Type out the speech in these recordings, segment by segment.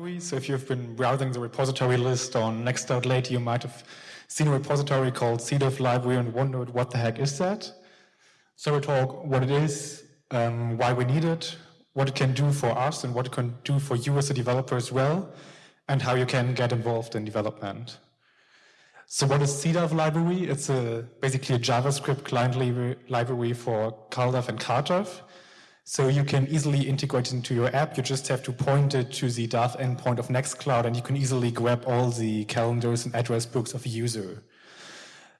So if you've been browsing the repository list on Nextcloud lately, you might have seen a repository called CDAV library and wondered what the heck is that? So we talk what it is, um, why we need it, what it can do for us and what it can do for you as a developer as well, and how you can get involved in development. So what is CDAV library? It's a, basically a JavaScript client library for CalDAV and CardDAV. So you can easily integrate it into your app. You just have to point it to the DAV endpoint of Nextcloud and you can easily grab all the calendars and address books of a user.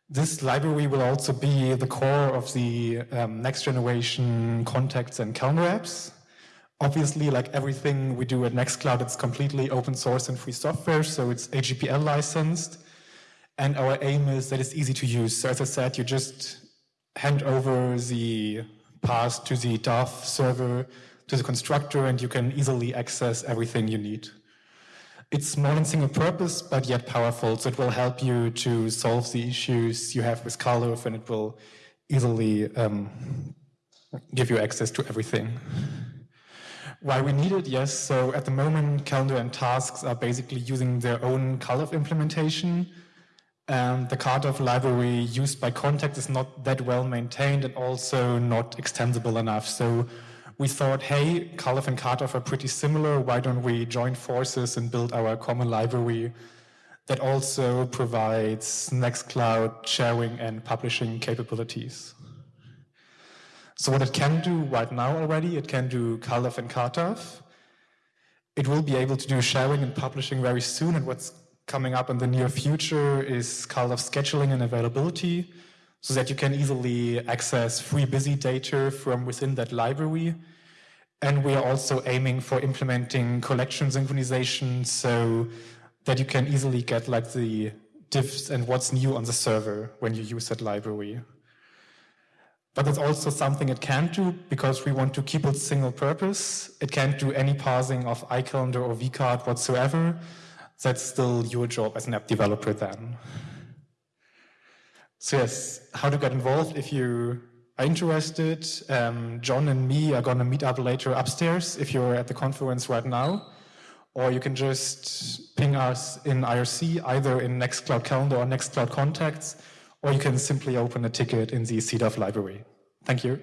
This library will also be the core of the um, next generation contacts and calendar apps. Obviously, like everything we do at Nextcloud, it's completely open source and free software, so it's AGPL licensed. And our aim is that it's easy to use. So as I said, you just hand over the path to the DAV server, to the constructor, and you can easily access everything you need. It's small and single purpose, but yet powerful, so it will help you to solve the issues you have with CalDAV, and it will easily um, give you access to everything. Why we need it? Yes, so at the moment, calendar and tasks are basically using their own CalDAV implementation, um, the CardDAV library used by Contact is not that well maintained and also not extensible enough. So we thought, hey, CalDAV and CardDAV are pretty similar. Why don't we join forces and build our common library that also provides Nextcloud sharing and publishing capabilities? So what it can do right now already, it can do CalDAV and CardDAV. It will be able to do sharing and publishing very soon. And what's coming up in the near future is kind of scheduling and availability so that you can easily access free busy data from within that library. And we are also aiming for implementing collection synchronization so that you can easily get like the diffs and what's new on the server when you use that library. But it's also something it can't do because we want to keep it single purpose. It can't do any parsing of iCalendar or vCard whatsoever that's still your job as an app developer then. So yes, how to get involved if you are interested. Um, John and me are going to meet up later upstairs if you're at the conference right now. Or you can just ping us in IRC, either in Nextcloud Calendar or Nextcloud Contacts, or you can simply open a ticket in the CDAV library. Thank you.